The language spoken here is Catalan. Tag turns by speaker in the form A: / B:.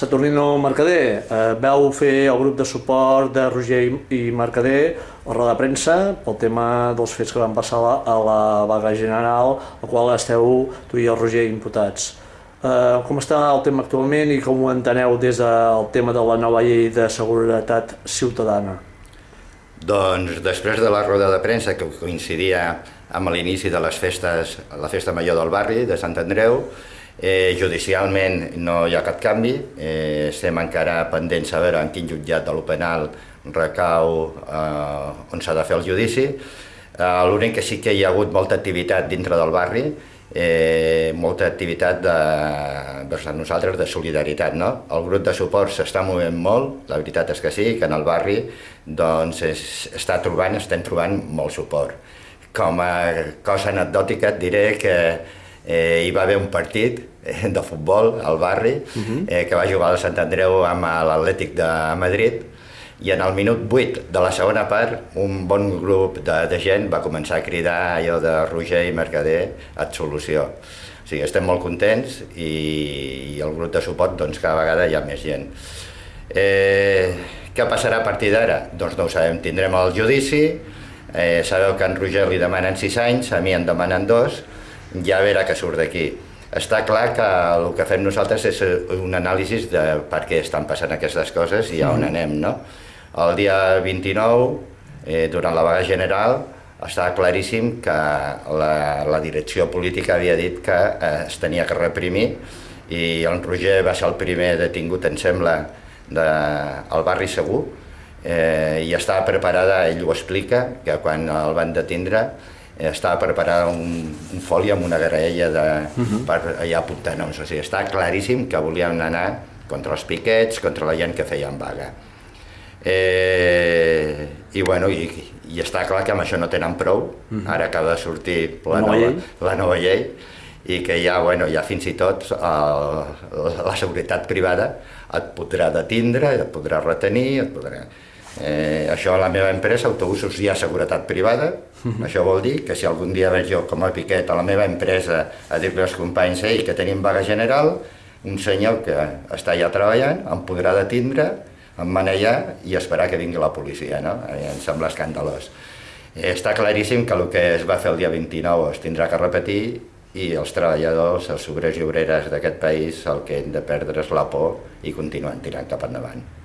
A: Saturnino Mercader, eh, veu fer el grup de suport de Roger i Mercader a roda de premsa pel tema dels fets que van passar la, a la vaga general, al qual esteu tu i el Roger imputats. Eh, com està el tema actualment i com ho enteneu des del tema de la nova llei de seguretat ciutadana?
B: Doncs després de la roda de premsa que coincidia amb l'inici de les festes, la festa major del barri de Sant Andreu, Eh, judicialment no hi ha cap canvi, eh, estem encara pendents a veure en quin jutjat de l'Openal recau eh, on s'ha de fer el judici. Eh, L'únic que sí que hi ha hagut molta activitat dintre del barri, eh, molta activitat de, vers nosaltres de solidaritat. No? El grup de suport s'està movent molt, la veritat és que sí, que en el barri doncs, es, està trobant, estem trobant molt suport. Com a cosa anecdòtica et diré que eh, hi va haver un partit eh, de futbol al barri uh -huh. eh, que va jugar al Sant Andreu amb l'Atlètic de Madrid i en el minut 8 de la segona part un bon grup de, de gent va començar a cridar allò de Roger i Mercader absolució. O sigui, estem molt contents i, i el grup de suport doncs cada vegada hi ha més gent. Eh, què passarà a partir d'ara? Doncs no ho sabem, tindrem el judici, eh, sabeu que en Roger li demanen 6 anys, a mi en demanen 2, ja verà que surt d'aquí. Està clar que el que fem nosaltres és un anàlisi de per què estan passant aquestes coses i a on mm-hmm. anem, no? El dia 29, eh, durant la vaga general, estava claríssim que la, la direcció política havia dit que eh, es tenia que reprimir i el Roger va ser el primer detingut, em sembla, de, al barri Segur, eh, i estava preparada, ell ho explica, que quan el van detindre estava preparada un, un foli amb una graella de, uh -huh. per allà apuntar noms. O sigui, està claríssim que volien anar contra els piquets, contra la gent que feien vaga. Eh, I bueno, i, i està clar que amb això no tenen prou. Uh -huh. Ara acaba de sortir la, la, nova, llei. la nova llei i que ja, bueno, ja fins i tot el, la seguretat privada et podrà detindre, et podrà retenir, et podrà... Eh, això a la meva empresa, autobusos, hi ha seguretat privada, -huh. això vol dir que si algun dia veig jo com a piquet a la meva empresa a dir-li als companys ei, que tenim vaga general, un senyor que està allà treballant em podrà detindre, emmanellar i esperar que vingui la policia, no? Eh, em sembla escandalós. Eh, està claríssim que el que es va fer el dia 29 es tindrà que repetir i els treballadors, els obrers i obreres d'aquest país el que hem de perdre és la por i continuen tirant cap endavant.